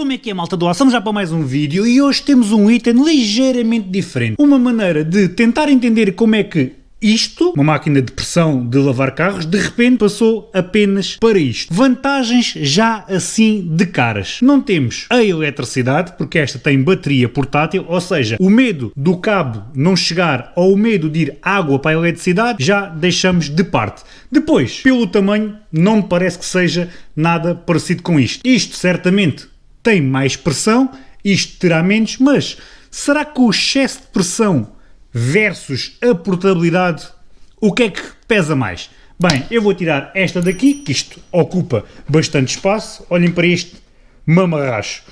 Como é que é malta do Vamos já para mais um vídeo e hoje temos um item ligeiramente diferente. Uma maneira de tentar entender como é que isto, uma máquina de pressão de lavar carros, de repente passou apenas para isto. Vantagens já assim de caras. Não temos a eletricidade, porque esta tem bateria portátil, ou seja, o medo do cabo não chegar ou o medo de ir água para a eletricidade já deixamos de parte. Depois, pelo tamanho, não me parece que seja nada parecido com isto. Isto certamente tem mais pressão, isto terá menos, mas será que o excesso de pressão versus a portabilidade, o que é que pesa mais? Bem, eu vou tirar esta daqui, que isto ocupa bastante espaço. Olhem para este mamarracho.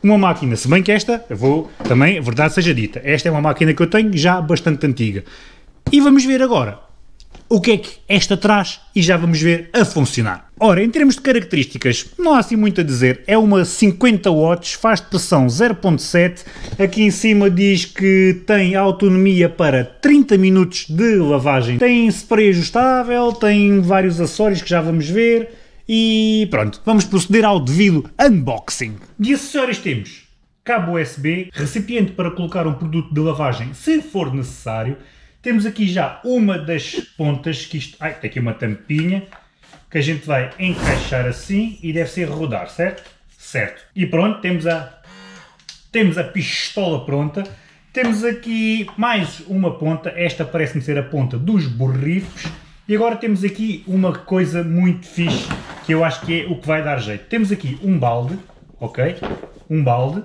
Uma máquina, se bem que esta, eu vou também, verdade seja dita, esta é uma máquina que eu tenho já bastante antiga. E vamos ver agora o que é que esta traz e já vamos ver a funcionar. Ora, em termos de características, não há assim muito a dizer. É uma 50 watts, faz pressão 0.7. Aqui em cima diz que tem autonomia para 30 minutos de lavagem. Tem spray ajustável, tem vários acessórios que já vamos ver. E pronto, vamos proceder ao devido unboxing. De acessórios temos cabo USB, recipiente para colocar um produto de lavagem se for necessário, temos aqui já uma das pontas, que isto, ai, tem aqui uma tampinha, que a gente vai encaixar assim e deve ser rodar, certo? Certo. E pronto, temos a, temos a pistola pronta. Temos aqui mais uma ponta, esta parece-me ser a ponta dos borrifos. E agora temos aqui uma coisa muito fixe, que eu acho que é o que vai dar jeito. Temos aqui um balde, ok? Um balde,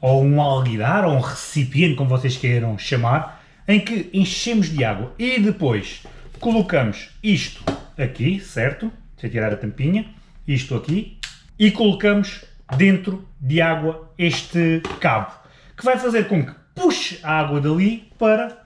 ou um alguidar, ou um recipiente, como vocês queiram chamar, em que enchemos de água e depois colocamos isto aqui, certo? Deixa eu tirar a tampinha, isto aqui, e colocamos dentro de água este cabo, que vai fazer com que puxe a água dali para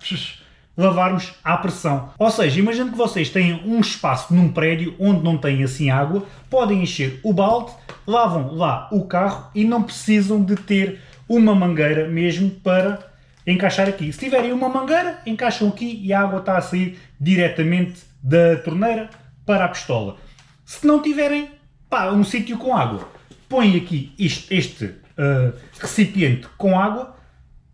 lavarmos à pressão. Ou seja, imagino que vocês tenham um espaço num prédio onde não tem assim água, podem encher o balde, lavam lá o carro e não precisam de ter uma mangueira mesmo para encaixar aqui. Se tiverem uma mangueira, encaixam aqui e a água está a sair diretamente da torneira para a pistola. Se não tiverem pá, um sítio com água, põem aqui isto, este uh, recipiente com água,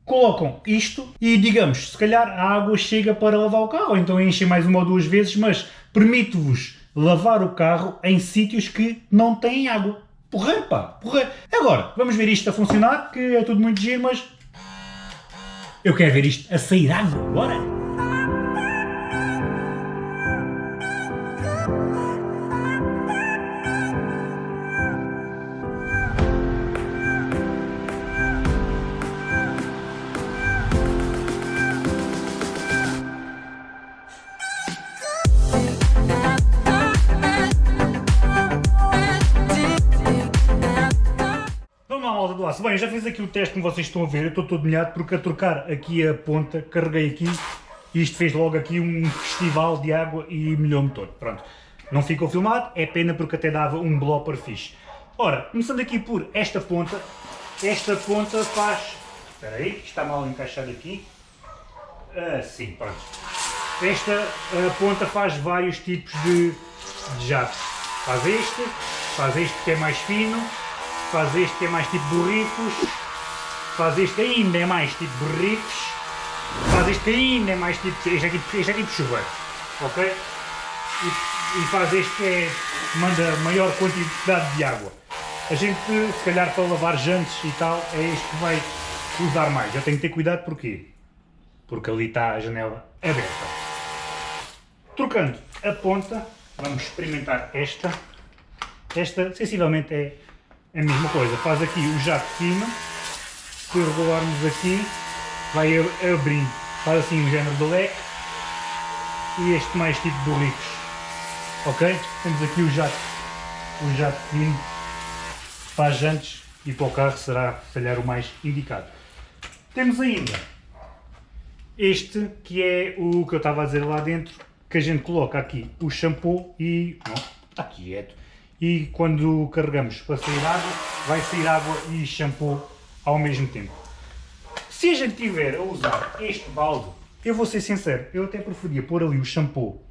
colocam isto e digamos, se calhar a água chega para lavar o carro, então enchem mais uma ou duas vezes, mas permite-vos lavar o carro em sítios que não têm água. Porra, pá, porra. Agora, vamos ver isto a funcionar, que é tudo muito giro, mas eu quero ver isto a sair água, bora! Malta do aço. Bem, já fiz aqui o teste como vocês estão a ver, eu estou todo molhado porque a trocar aqui a ponta, carreguei aqui e isto fez logo aqui um festival de água e molhou-me todo. Pronto, não ficou filmado, é pena porque até dava um blopper fixe. Ora, começando aqui por esta ponta, esta ponta faz... Espera aí, está mal encaixado aqui. Assim, pronto. Esta ponta faz vários tipos de, de jatos. Faz este, faz este que é mais fino, faz este é mais tipo borricos, faz este ainda é mais tipo borricos, faz este ainda é mais tipo, este é tipo, este é tipo chuveiro, ok? E, e faz este é, manda maior quantidade de água. A gente, se calhar para lavar jantes e tal, é este que vai usar mais. Eu tenho que ter cuidado porquê? Porque ali está a janela aberta. Trocando a ponta, vamos experimentar esta. Esta, sensivelmente, é é a mesma coisa, faz aqui o jato de cima, se regularmos aqui, vai abrindo, faz assim um género de leque. E este mais tipo de borricos, ok? Temos aqui o jato, o jato fino para as jantes e para o carro será, se calhar, o mais indicado. Temos ainda este que é o que eu estava a dizer lá dentro, que a gente coloca aqui o shampoo e... Não, está quieto e quando carregamos para sair água, vai sair água e shampoo ao mesmo tempo. Se a gente tiver a usar este balde, eu vou ser sincero, eu até preferia pôr ali o shampoo,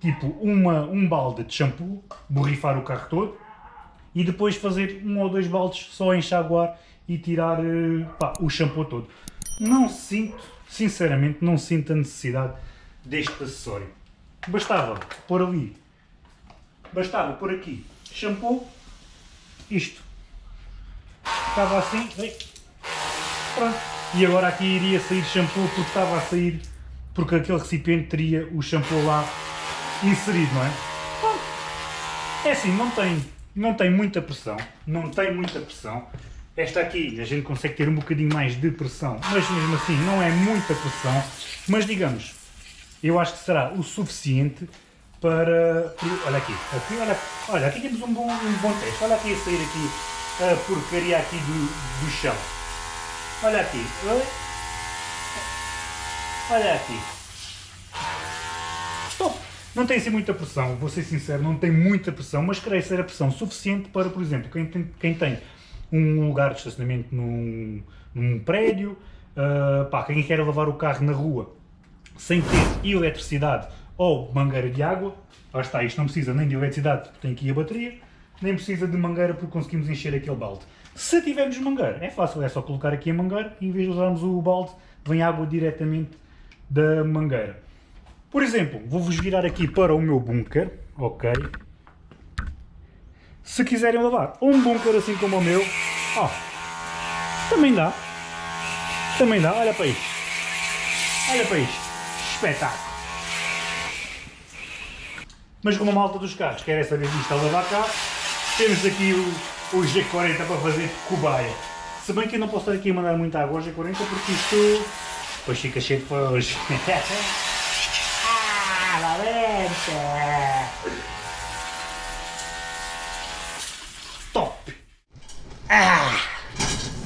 tipo uma, um balde de shampoo, borrifar o carro todo, e depois fazer um ou dois baldes só enxaguar e tirar eh, pá, o shampoo todo. Não sinto, sinceramente, não sinto a necessidade deste acessório. Bastava pôr ali, bastava pôr aqui shampoo, isto. Estava assim, pronto. E agora aqui iria sair shampoo porque estava a sair, porque aquele recipiente teria o shampoo lá inserido, não é? É assim, não tem, não tem muita pressão, não tem muita pressão. Esta aqui a gente consegue ter um bocadinho mais de pressão, mas mesmo assim não é muita pressão, mas digamos, eu acho que será o suficiente para... Olha aqui, aqui olha, olha, aqui temos um bom, um bom teste, olha aqui a sair aqui a porcaria aqui do, do chão. Olha aqui, olha aqui. Não tem assim muita pressão, vou ser sincero, não tem muita pressão, mas creio ser a pressão suficiente para, por exemplo, quem tem, quem tem um lugar de estacionamento num, num prédio, uh, pá, quem quer lavar o carro na rua sem ter eletricidade ou mangueira de água, lá está, isto não precisa nem de eletricidade porque tem aqui a bateria, nem precisa de mangueira porque conseguimos encher aquele balde. Se tivermos mangueira, é fácil, é só colocar aqui a mangueira e em vez de usarmos o balde, vem água diretamente da mangueira. Por exemplo, vou-vos virar aqui para o meu bunker, ok? Se quiserem lavar um bunker assim como o meu, ó, também dá. Também dá, olha para isto. Olha para isto. Espetáculo. Mas como a malta dos carros quer essa vez isto a lavar cá, temos aqui o, o G40 para fazer cobaia. Se bem que eu não posso estar aqui a mandar muita água ao G40 porque isto depois fica cheio de foge. Top! Ah!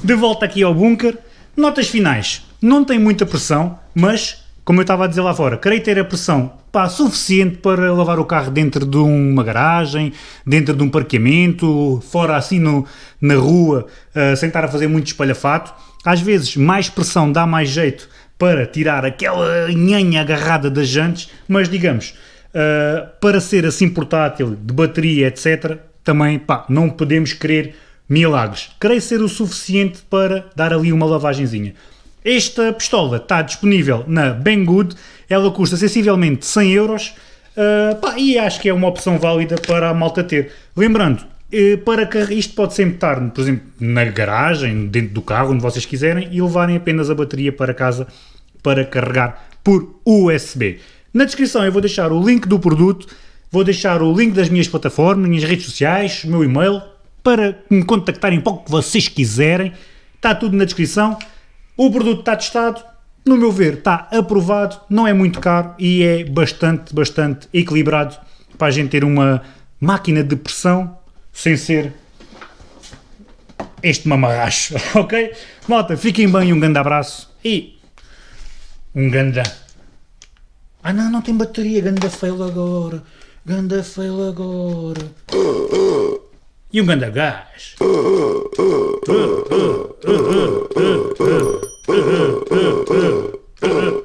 De volta aqui ao bunker. Notas finais. Não tem muita pressão, mas, como eu estava a dizer lá fora, creio ter a pressão pá, suficiente para lavar o carro dentro de uma garagem, dentro de um parqueamento, fora assim no, na rua, uh, sem estar a fazer muito espalhafato. Às vezes mais pressão dá mais jeito para tirar aquela nhanha agarrada das jantes, mas digamos, uh, para ser assim portátil, de bateria, etc., também pá, não podemos querer milagres. Creio ser o suficiente para dar ali uma lavagenzinha. Esta pistola está disponível na Banggood, ela custa sensivelmente 100 euros uh, pá, e acho que é uma opção válida para a malta ter. Lembrando, eh, para que isto pode sempre estar, por exemplo, na garagem, dentro do carro, onde vocês quiserem, e levarem apenas a bateria para casa para carregar por USB. Na descrição eu vou deixar o link do produto, vou deixar o link das minhas plataformas, minhas redes sociais, o meu e-mail, para me contactarem para o que vocês quiserem. Está tudo na descrição. O produto está testado, no meu ver está aprovado, não é muito caro e é bastante, bastante equilibrado para a gente ter uma máquina de pressão sem ser este mamarracho, ok? Malta, fiquem bem, um grande abraço e um ganda. Ah não, não tem bateria, ganda fail agora, ganda fail agora e um ganda gás.